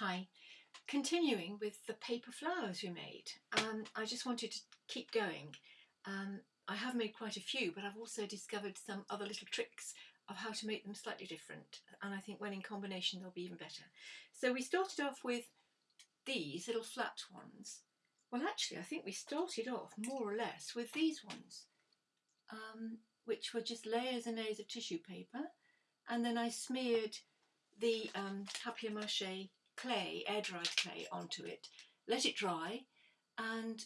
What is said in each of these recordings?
Hi. Continuing with the paper flowers we made, um, I just wanted to keep going. Um, I have made quite a few, but I've also discovered some other little tricks of how to make them slightly different. And I think when in combination, they'll be even better. So we started off with these little flat ones. Well, actually, I think we started off more or less with these ones, um, which were just layers and layers of tissue paper. And then I smeared the um, papier-mâché clay, air-dried clay onto it, let it dry, and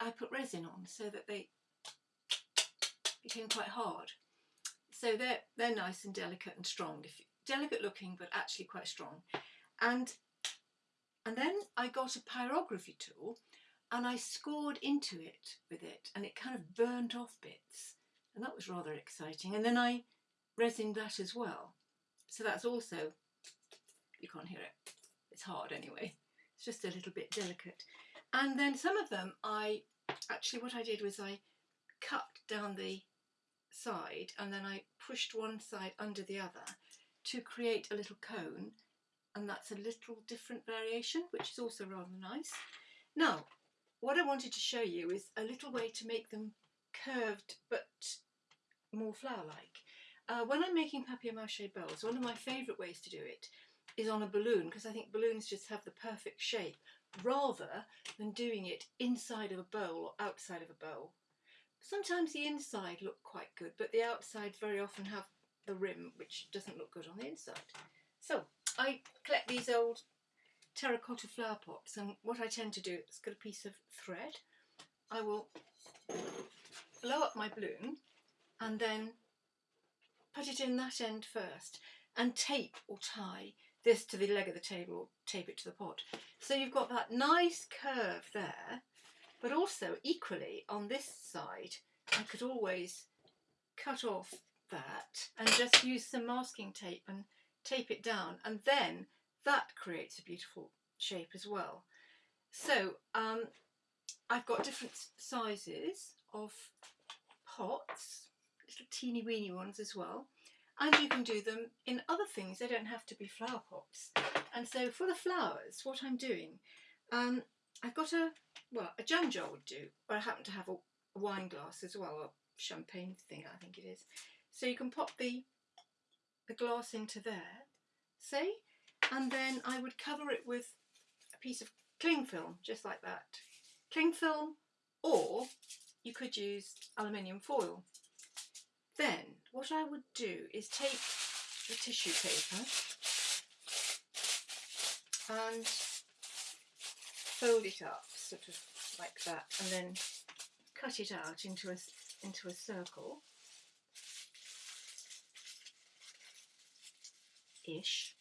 I put resin on so that they became quite hard. So they're, they're nice and delicate and strong, if, delicate looking but actually quite strong. And, and then I got a pyrography tool and I scored into it with it and it kind of burnt off bits and that was rather exciting. And then I resined that as well. So that's also, you can't hear it, it's hard anyway. It's just a little bit delicate. And then some of them I, actually what I did was I cut down the side and then I pushed one side under the other to create a little cone and that's a little different variation which is also rather nice. Now what I wanted to show you is a little way to make them curved but more flower-like. Uh, when I'm making papier-mâché bells, one of my favourite ways to do it is on a balloon because I think balloons just have the perfect shape rather than doing it inside of a bowl or outside of a bowl. Sometimes the inside look quite good but the outside very often have the rim which doesn't look good on the inside. So I collect these old terracotta flower pots and what I tend to do, is get a piece of thread, I will blow up my balloon and then put it in that end first and tape or tie this to the leg of the table tape it to the pot. So you've got that nice curve there, but also equally on this side, I could always cut off that and just use some masking tape and tape it down and then that creates a beautiful shape as well. So um, I've got different sizes of pots little teeny weeny ones as well. And you can do them in other things, they don't have to be flower pots. And so for the flowers, what I'm doing, um, I've got a, well, a jam jar would do, but I happen to have a, a wine glass as well, a champagne thing I think it is. So you can pop the, the glass into there, see, and then I would cover it with a piece of cling film, just like that. Cling film, or you could use aluminium foil. Then what I would do is take the tissue paper and fold it up sort of like that and then cut it out into a, into a circle. Ish.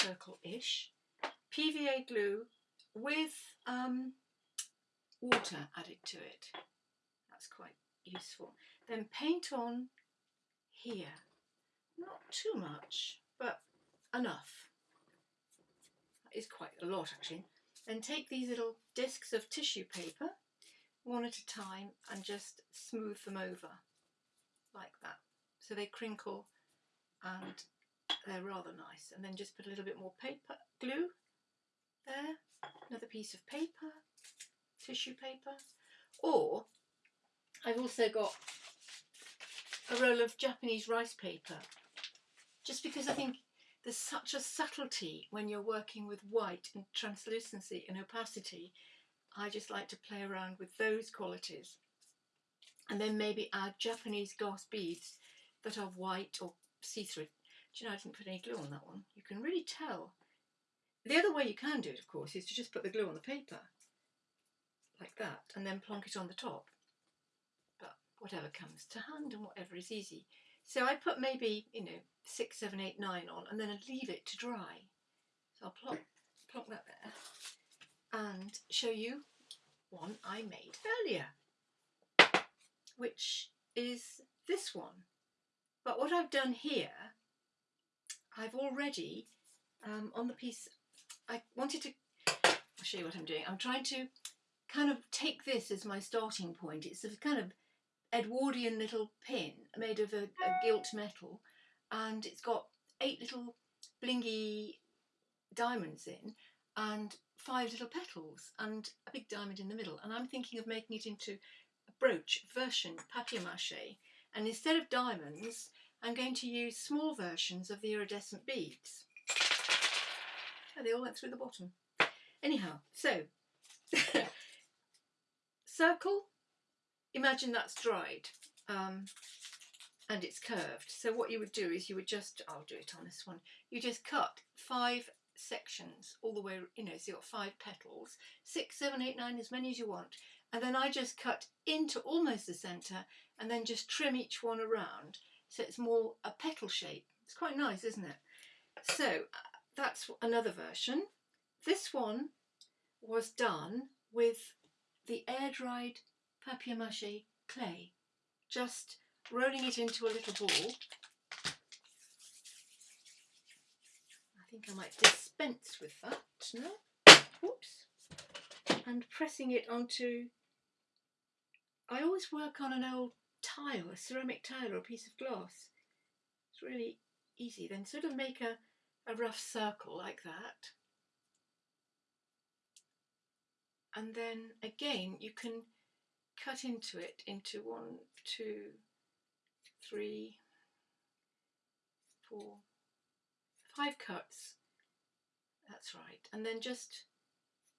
Circle-ish. PVA glue with um, water added to it. That's quite useful. Then paint on here. Not too much, but enough. That is quite a lot actually. Then take these little discs of tissue paper, one at a time, and just smooth them over like that. So they crinkle and they're rather nice. And then just put a little bit more paper glue there, another piece of paper, tissue paper, or I've also got a roll of Japanese rice paper, just because I think there's such a subtlety when you're working with white and translucency and opacity. I just like to play around with those qualities. And then maybe add Japanese glass beads that are white or see-through. Do you know, I didn't put any glue on that one. You can really tell. The other way you can do it, of course, is to just put the glue on the paper, like that, and then plonk it on the top whatever comes to hand and whatever is easy. So I put maybe, you know, six, seven, eight, nine on and then I leave it to dry. So I'll plonk, plonk that there and show you one I made earlier, which is this one. But what I've done here, I've already, um, on the piece, I wanted to, I'll show you what I'm doing. I'm trying to kind of take this as my starting point. It's a kind of Edwardian little pin made of a, a gilt metal and it's got eight little blingy diamonds in and five little petals and a big diamond in the middle. And I'm thinking of making it into a brooch version papier-mâché. And instead of diamonds, I'm going to use small versions of the iridescent beads. Oh, they all went through the bottom. Anyhow, so circle, imagine that's dried um, and it's curved. So what you would do is you would just, I'll do it on this one, you just cut five sections all the way, you know, so you've got five petals, six, seven, eight, nine, as many as you want. And then I just cut into almost the centre and then just trim each one around so it's more a petal shape. It's quite nice, isn't it? So uh, that's another version. This one was done with the air-dried papier-mâché clay, just rolling it into a little ball. I think I might dispense with that now. Whoops. And pressing it onto, I always work on an old tile, a ceramic tile or a piece of glass. It's really easy. Then sort of make a, a rough circle like that. And then again, you can cut into it into one, two, three, four, five cuts. That's right. And then just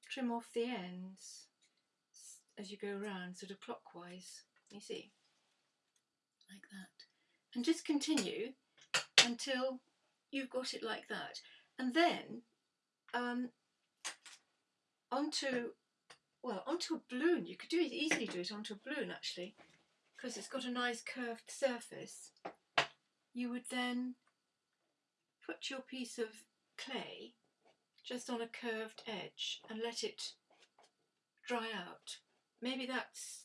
trim off the ends as you go around, sort of clockwise. You see? Like that. And just continue until you've got it like that. And then um, onto well, onto a balloon. You could do it easily do it onto a balloon actually, because it's got a nice curved surface. You would then put your piece of clay just on a curved edge and let it dry out. Maybe that's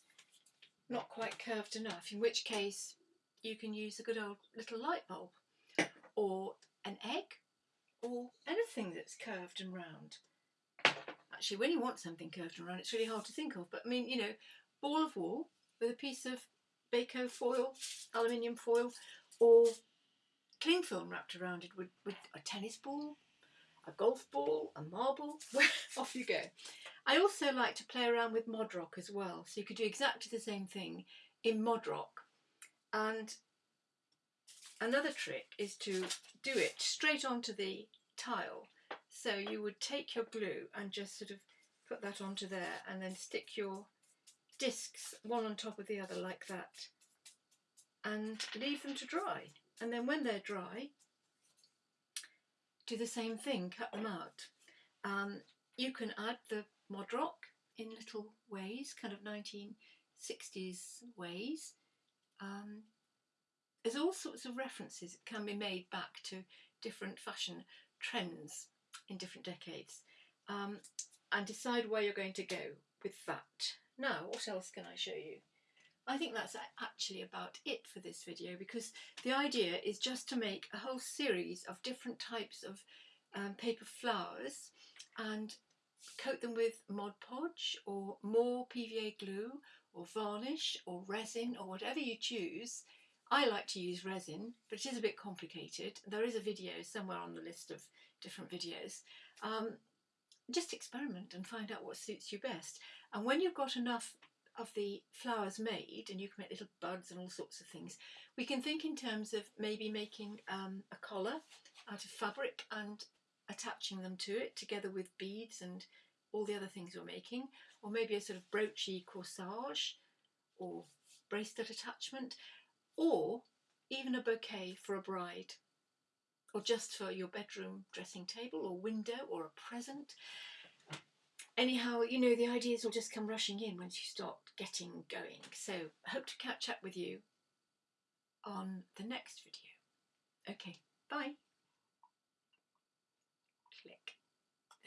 not quite curved enough, in which case you can use a good old little light bulb or an egg or anything that's curved and round actually when you want something curved and round. It's really hard to think of but I mean you know ball of wool with a piece of Bacofoil, aluminium foil or cling film wrapped around it with, with a tennis ball, a golf ball, a marble, off you go. I also like to play around with Modroc as well so you could do exactly the same thing in Modroc. And another trick is to do it straight onto the tile so you would take your glue and just sort of put that onto there and then stick your discs one on top of the other like that and leave them to dry. And then when they're dry, do the same thing, cut them out. Um, you can add the Modroc in little ways, kind of 1960s ways. Um, there's all sorts of references that can be made back to different fashion trends in different decades um, and decide where you're going to go with that. Now, what else can I show you? I think that's actually about it for this video because the idea is just to make a whole series of different types of um, paper flowers and coat them with Mod Podge or more PVA glue or varnish or resin or whatever you choose. I like to use resin, but it is a bit complicated. There is a video somewhere on the list of different videos. Um, just experiment and find out what suits you best. And when you've got enough of the flowers made, and you can make little buds and all sorts of things, we can think in terms of maybe making um, a collar out of fabric and attaching them to it together with beads and all the other things we're making, or maybe a sort of broochy corsage or bracelet attachment, or even a bouquet for a bride or just for your bedroom dressing table or window or a present. Anyhow, you know, the ideas will just come rushing in once you start getting going. So I hope to catch up with you on the next video. Okay, bye.